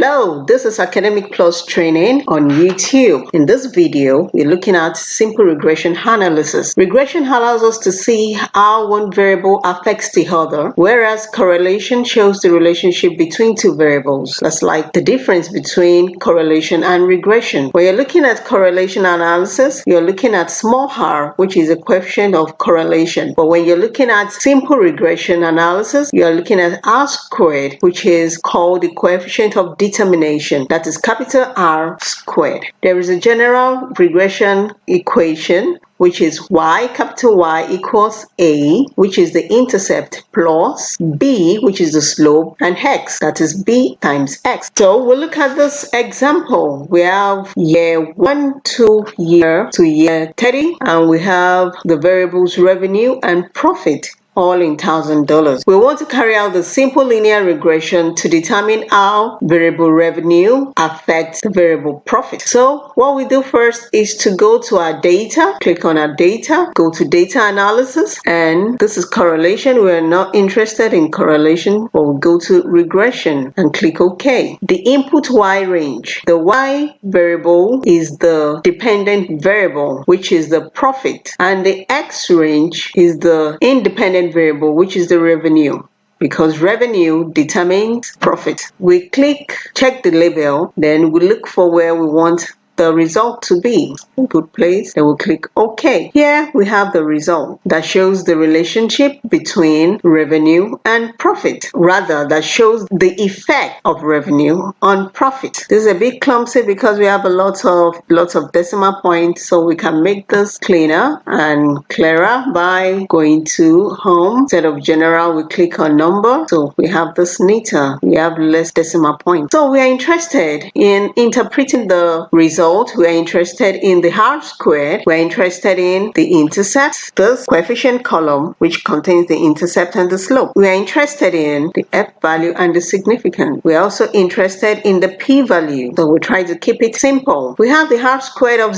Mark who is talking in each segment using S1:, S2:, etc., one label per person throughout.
S1: Hello, this is Academic Plus Training on YouTube. In this video, we're looking at simple regression analysis. Regression allows us to see how one variable affects the other, whereas correlation shows the relationship between two variables. That's like the difference between correlation and regression. When you're looking at correlation analysis, you're looking at small r, which is a coefficient of correlation. But when you're looking at simple regression analysis, you're looking at r squared, which is called the coefficient of determination, that is capital R squared. There is a general regression equation which is y capital Y equals a which is the intercept plus b which is the slope and x that is b times x. So we'll look at this example. We have year 1 to year to year 30 and we have the variables revenue and profit all in thousand dollars. We want to carry out the simple linear regression to determine how variable revenue affects variable profit. So what we do first is to go to our data, click on our data, go to data analysis, and this is correlation. We are not interested in correlation, we'll go to regression and click OK. The input Y range. The Y variable is the dependent variable, which is the profit, and the X range is the independent variable, which is the revenue because revenue determines profit. We click check the label, then we look for where we want the result to be. In Good place. Then we'll click OK. Here we have the result that shows the relationship between revenue and profit. Rather, that shows the effect of revenue on profit. This is a bit clumsy because we have a lot of lots of decimal points, so we can make this cleaner and clearer by going to home. Instead of general, we click on number. So we have this neater. We have less decimal points. So we are interested in interpreting the result we're interested in the R squared, we're interested in the intercept, this coefficient column, which contains the intercept and the slope. We are interested in the F value and the significance. We're also interested in the P value, so we try to keep it simple. We have the R squared of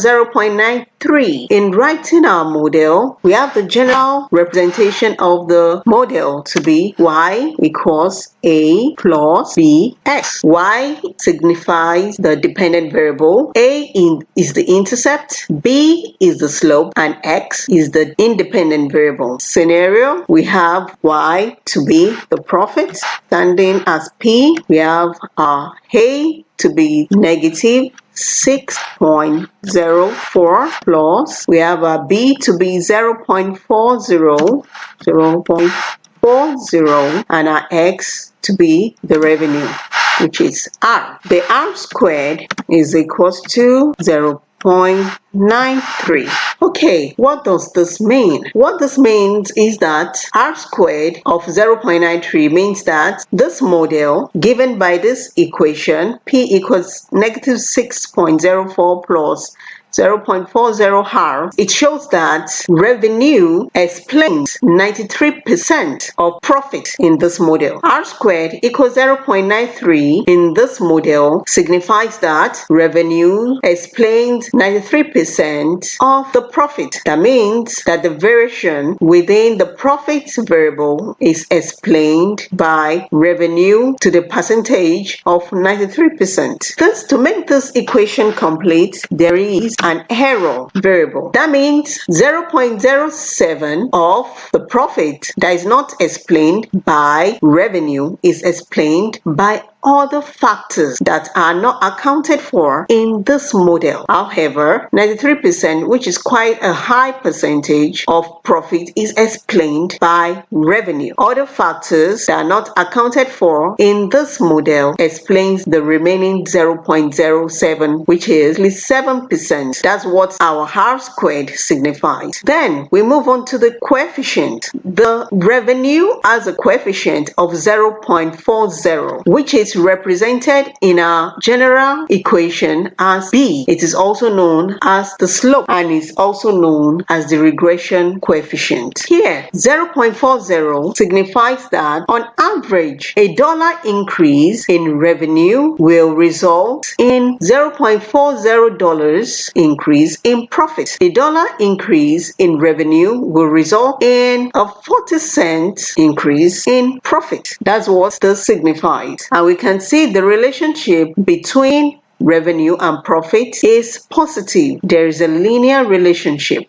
S1: 0.93. In writing our model, we have the general representation of the model to be y equals a plus b x. y signifies the dependent variable, a in, is the intercept, B is the slope, and X is the independent variable. Scenario, we have Y to be the profit, standing as P, we have our A to be negative 6.04 plus we have a B to be 0.40 0.40 and our X to be the revenue which is r. The r squared is equals to 0 0.93. Okay, what does this mean? What this means is that r squared of 0.93 means that this model given by this equation p equals negative 6.04 plus 0.40 R, it shows that revenue explains 93% of profit in this model. R squared equals 0.93 in this model signifies that revenue explains 93% of the profit. That means that the variation within the profit variable is explained by revenue to the percentage of 93%. Thus, to make this equation complete, there is an error variable. That means 0.07 of the profit that is not explained by revenue is explained by other factors that are not accounted for in this model. However, 93%, which is quite a high percentage of profit, is explained by revenue. Other factors that are not accounted for in this model explains the remaining 0.07, which is 7%. That's what our R squared signifies. Then we move on to the coefficient. The revenue has a coefficient of 0.40, which is is represented in our general equation as b. It is also known as the slope and is also known as the regression coefficient. Here, 0.40 signifies that on average, a dollar increase in revenue will result in $0.40 increase in profit. A dollar increase in revenue will result in a 40 cent increase in profit. That's what this signifies. And we can see the relationship between revenue and profit is positive. There is a linear relationship.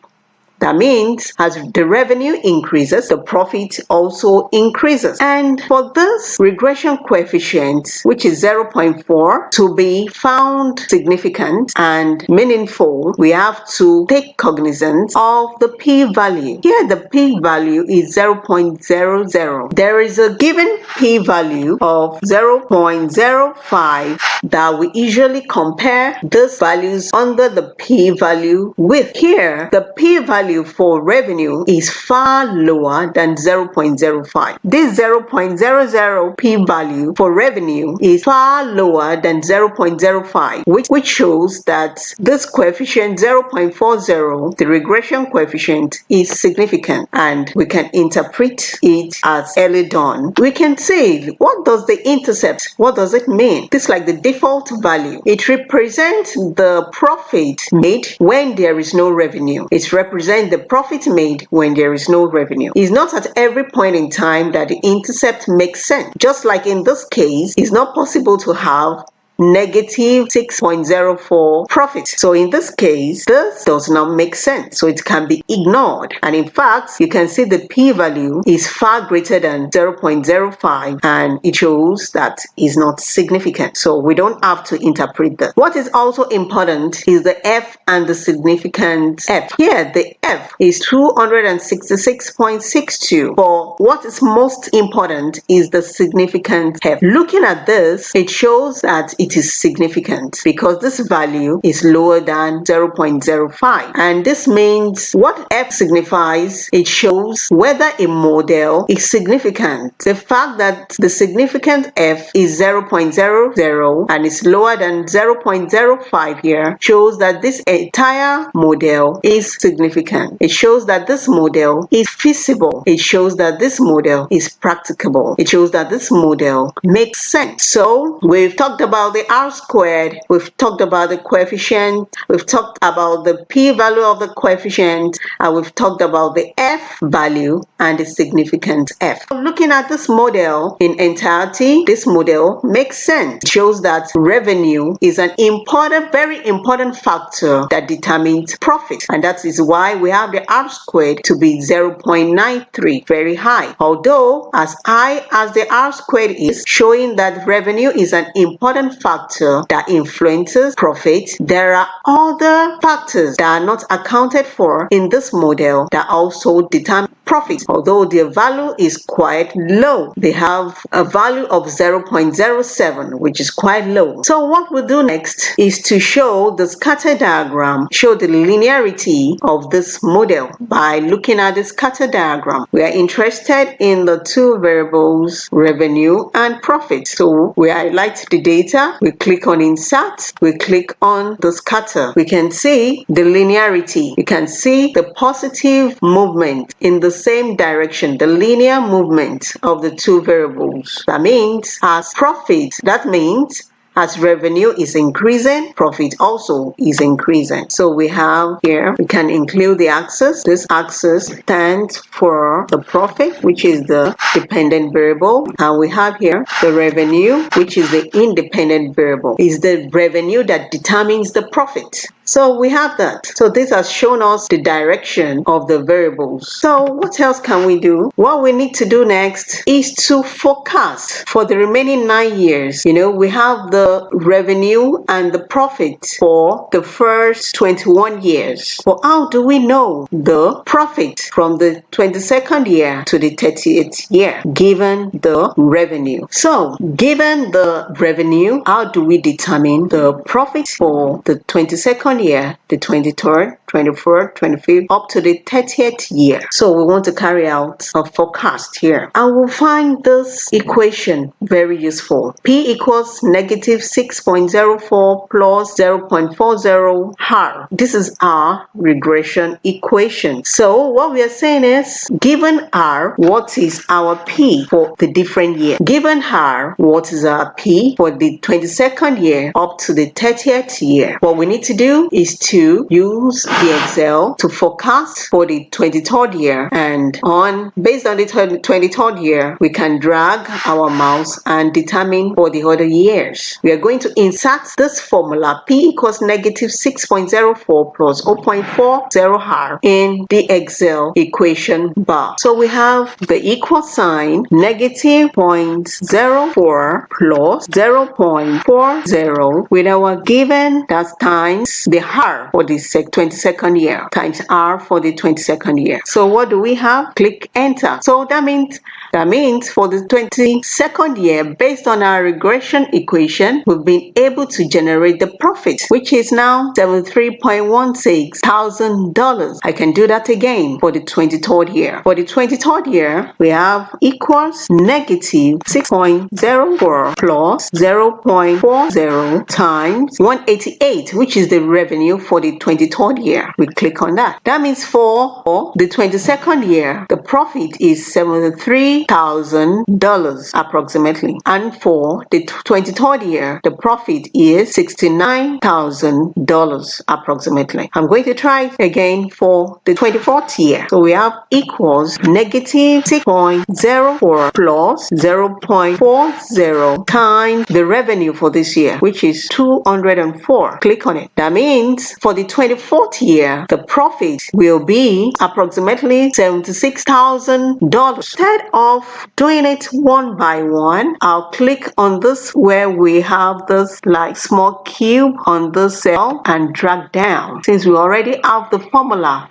S1: That means as the revenue increases, the profit also increases. And for this regression coefficient, which is 0.4, to be found significant and meaningful, we have to take cognizance of the p-value. Here the p-value is 0.00. There is a given p-value of 0.05 that we usually compare these values under the p-value with. Here, the p-value value for revenue is far lower than 0.05. This 0.00 p-value for revenue is far lower than 0.05, which, which shows that this coefficient 0.40, the regression coefficient, is significant and we can interpret it as early dawn. We can say, what does the intercept, what does it mean? This is like the default value. It represents the profit made when there is no revenue. It represents the profit made when there is no revenue. It's not at every point in time that the intercept makes sense. Just like in this case, it's not possible to have negative 6.04 profit. So in this case, this does not make sense. So it can be ignored. And in fact, you can see the p-value is far greater than 0.05 and it shows that is not significant. So we don't have to interpret that. What is also important is the F and the significant F. Here, the F is 266.62. For what is most important is the significant F. Looking at this, it shows that it it is significant because this value is lower than 0.05 and this means what F signifies it shows whether a model is significant. The fact that the significant F is 0.00 and is lower than 0.05 here shows that this entire model is significant. It shows that this model is feasible. It shows that this model is practicable. It shows that this model makes sense. So we've talked about the r squared, we've talked about the coefficient, we've talked about the p-value of the coefficient, and we've talked about the f value and the significant f. Looking at this model in entirety, this model makes sense. It shows that revenue is an important, very important factor that determines profit. And that is why we have the r squared to be 0.93, very high. Although as high as the r squared is, showing that revenue is an important factor that influences profit, there are other factors that are not accounted for in this model that also determine profit. Although their value is quite low, they have a value of 0.07, which is quite low. So what we'll do next is to show the scatter diagram, show the linearity of this model by looking at the scatter diagram. We are interested in the two variables, revenue and profit. So we highlight the data we click on insert, we click on the scatter. We can see the linearity. You can see the positive movement in the same direction, the linear movement of the two variables. That means as profit, that means as revenue is increasing, profit also is increasing. So we have here, we can include the axis. This axis stands for the profit, which is the dependent variable. And we have here the revenue, which is the independent variable. Is the revenue that determines the profit. So we have that. So this has shown us the direction of the variables. So what else can we do? What we need to do next is to forecast for the remaining nine years. You know, we have the revenue and the profit for the first 21 years. But how do we know the profit from the 22nd year to the 30th year given the revenue? So given the revenue, how do we determine the profit for the 22nd year, the 23rd, 24th, 25th, up to the 30th year. So we want to carry out a forecast here. And we'll find this equation very useful. P equals negative 6.04 plus 0.40 R. This is our regression equation. So what we are saying is, given R, what is our P for the different year? Given R, what is our P for the 22nd year up to the 30th year? What we need to do is to use Excel to forecast for the 23rd year and on based on the 23rd year we can drag our mouse and determine for the other years. We are going to insert this formula P equals negative 6.04 plus 0.40R in the Excel equation bar. So we have the equal sign negative 0.04 plus 0.40 with our given that's times the R for the 22nd year times R for the 22nd year. So what do we have? Click enter. So that means that means for the 22nd year, based on our regression equation, we've been able to generate the profit, which is now $73.16 thousand. I can do that again for the 23rd year. For the 23rd year, we have equals negative 6.04 plus 0.40 times 188, which is the revenue for the 23rd year. We click on that. That means for the 22nd year, the profit is 73 $60,000 approximately. And for the 23rd year, the profit is $69,000 approximately. I'm going to try again for the 24th year. So we have equals negative 6.04 plus 0.40 times the revenue for this year, which is 204. Click on it. That means for the 24th year, the profit will be approximately $76,000. Instead of doing it one by one, I'll click on this where we have this like small cube on this cell and drag down. Since we already have the formula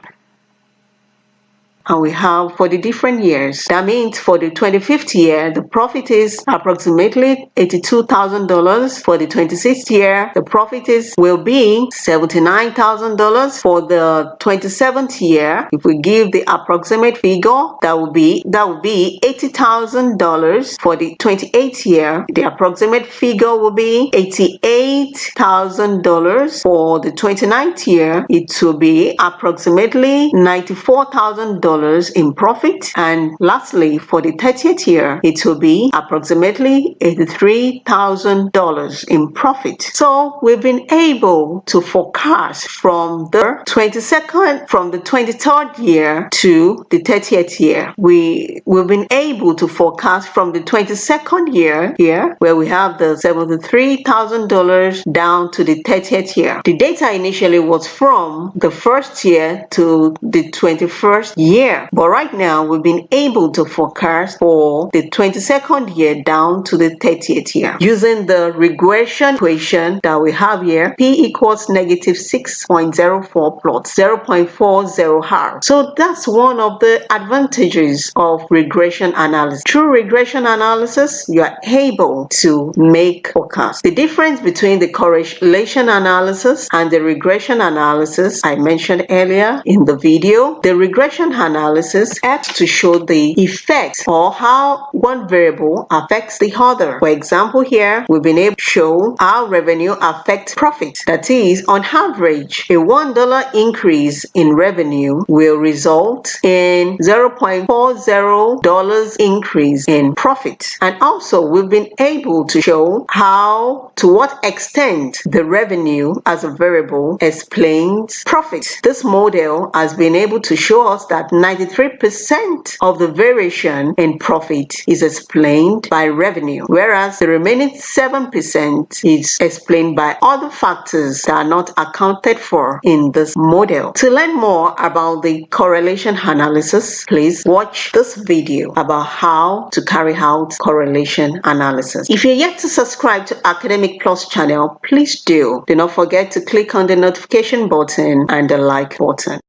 S1: and we have for the different years. That means for the 25th year, the profit is approximately $82,000. For the 26th year, the profit is will be $79,000. For the 27th year, if we give the approximate figure, that will be that will be $80,000. For the 28th year, the approximate figure will be $88,000. For the 29th year, it will be approximately $94,000 in profit. And lastly, for the 30th year, it will be approximately $83,000 in profit. So we've been able to forecast from the 22nd, from the 23rd year to the 30th year. We, we've been able to forecast from the 22nd year here, where we have the $73,000 down to the 30th year. The data initially was from the first year to the 21st year year. But right now, we've been able to forecast for the 22nd year down to the 30th year. Using the regression equation that we have here, P equals negative 6.04 plus 0.40 R. So that's one of the advantages of regression analysis. Through regression analysis, you are able to make forecasts. The difference between the correlation analysis and the regression analysis I mentioned earlier in the video, the regression analysis analysis acts to show the effect or how one variable affects the other. For example, here we've been able to show how revenue affects profit. That is, on average, a $1 increase in revenue will result in $0.40 increase in profit. And also, we've been able to show how, to what extent the revenue as a variable explains profit. This model has been able to show us that 93% of the variation in profit is explained by revenue, whereas the remaining 7% is explained by other factors that are not accounted for in this model. To learn more about the correlation analysis, please watch this video about how to carry out correlation analysis. If you're yet to subscribe to Academic Plus channel, please do. Do not forget to click on the notification button and the like button.